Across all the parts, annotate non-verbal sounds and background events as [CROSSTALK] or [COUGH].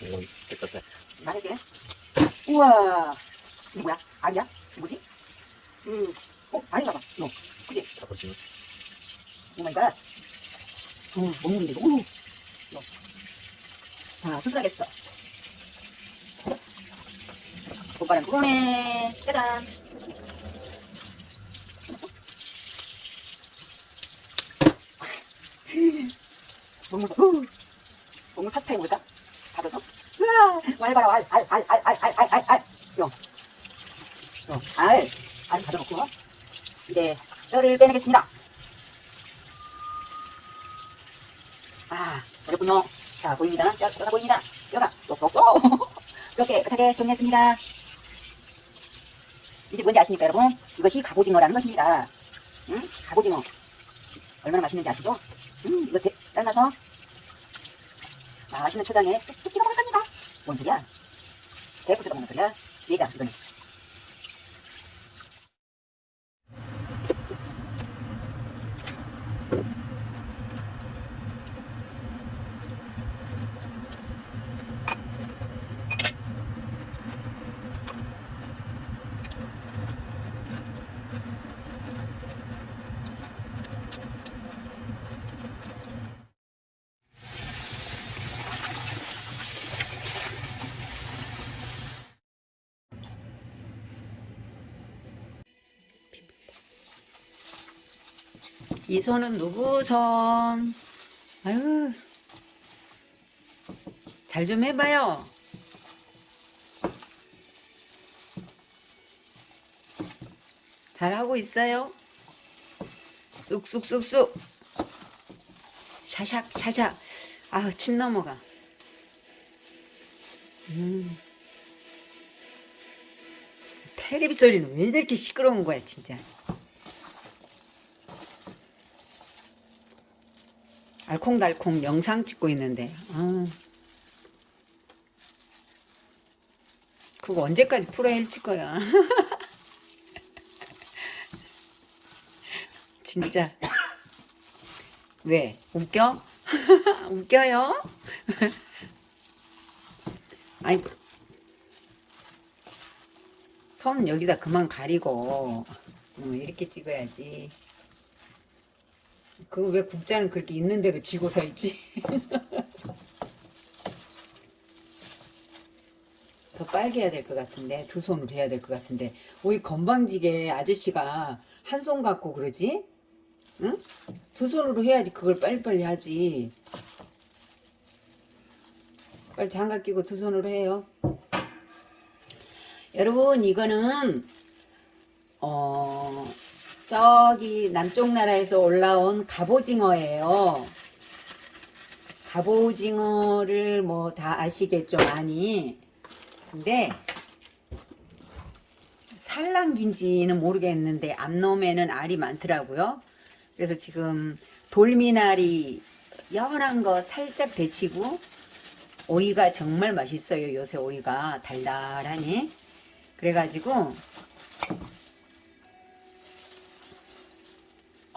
이건 됐었어요. 말할게. 우와. 이게 뭐야? 알이야? 뭐지? 음, 어, 알인가 봐. 이거. 그지? 잡아주면. oh my god. 어, 먹는데. 오. 이거. 자, 수술하겠어. 오빠는 그거네. 짜잔. 먹물, 우. 먹물 파스타에 뭘까? 왈 봐라. 왈 알 알 알 알 알 알알 알 알 가져놓고. 이제 뼈를 빼내겠습니다. 아 어렵군요. 자 보입니다. 뼈, 뼈가 보입니다. 뼈가 똑똑똑 뼈 깨끗하게 정리했습니다. 이게 뭔지 아십니까 여러분? 이것이 갑오징어라는 것입니다. 응? 갑오징어. 얼마나 맛있는지 아시죠? 음 이거 잘라서 맛있는 초장에 뚝뚝 찍어 먹을 con seriedad. Ser profesional con seriedad, diga, 이 손은 누구 손? 아유, 잘 좀 해봐요. 잘하고 있어요? 쑥쑥쑥쑥. 샤샥, 샤샥. 아우, 침 넘어가. 음. 텔레비 소리는 왜 저렇게 시끄러운 거야, 진짜. 알콩달콩 영상 찍고 있는데 아. 그거 언제까지 풀어 헤칠 거야 [LAUGHS] 진짜 왜 웃겨? [LAUGHS] 웃겨요? [LAUGHS] 아니 손 여기다 그만 가리고 어, 이렇게 찍어야지 그거 왜 국자는 그렇게 있는 대로 쥐고 서 있지? 더 빨게 해야 될 것 같은데 두 손으로 해야 될 것 같은데 왜 건방지게 아저씨가 한 손 갖고 그러지? 응? 두 손으로 해야지 그걸 빨리빨리 하지 빨리 장갑 끼고 두 손으로 해요 여러분 이거는 어 저기 남쪽 나라에서 올라온 갑오징어예요. 갑오징어를 뭐 다 아시겠죠 많이. 근데 산란기인지는 모르겠는데 앞놈에는 알이 많더라고요. 그래서 지금 돌미나리 연한 거 살짝 데치고 오이가 정말 맛있어요. 요새 오이가 달달하니. 그래가지고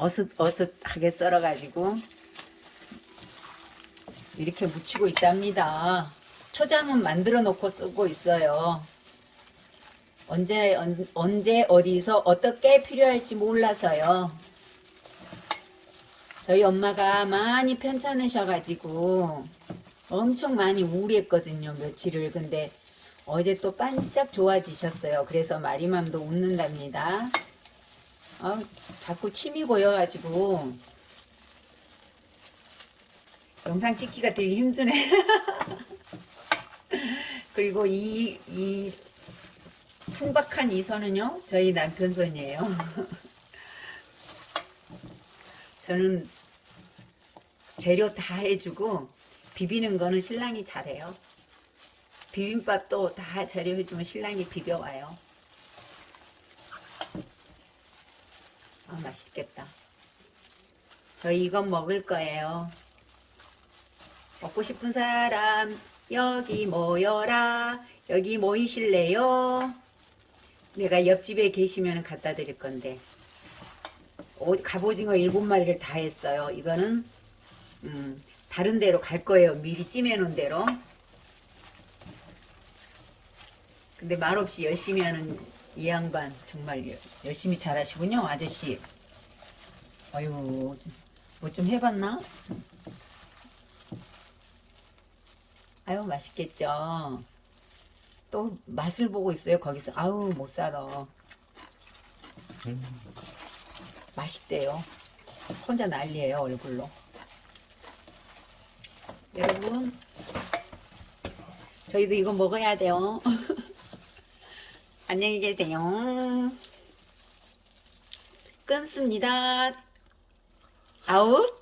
어슷어슷하게 썰어가지고 이렇게 무치고 있답니다. 초장은 만들어 놓고 쓰고 있어요. 언제 언, 언제 어디서 어떻게 필요할지 몰라서요. 저희 엄마가 많이 편찮으셔가지고 엄청 많이 우울했거든요. 며칠을. 근데 어제 또 반짝 좋아지셨어요. 그래서 마리맘도 웃는답니다. 아, 자꾸 침이 고여가지고 영상 찍기가 되게 힘드네. [LAUGHS] 그리고 이, 이 풍박한 이 손은요, 저희 남편 손이에요. [LAUGHS] 저는 재료 다 해주고 비비는 거는 신랑이 잘해요. 비빔밥도 다 재료 해주면 신랑이 비벼와요. 아, 맛있겠다. 저희 이건 먹을 거예요. 먹고 싶은 사람 여기 모여라. 여기 모이실래요? 내가 옆집에 계시면 갖다 드릴 건데 오, 갑오징어 일곱 마리를 다 했어요. 이거는 음, 다른 데로 갈 거예요. 미리 찜해 놓은 대로. 근데 말없이 열심히 하는 이 양반 정말 여- 열심히 잘하시군요 아저씨. 아유 뭐 좀 해봤나? 아유 맛있겠죠. 또 맛을 보고 있어요 거기서. 아우 못 살아. 맛있대요. 혼자 난리예요 얼굴로. 여러분 저희도 이거 먹어야 돼요 [LAUGHS] 안녕히 계세요. 끊습니다. 아웃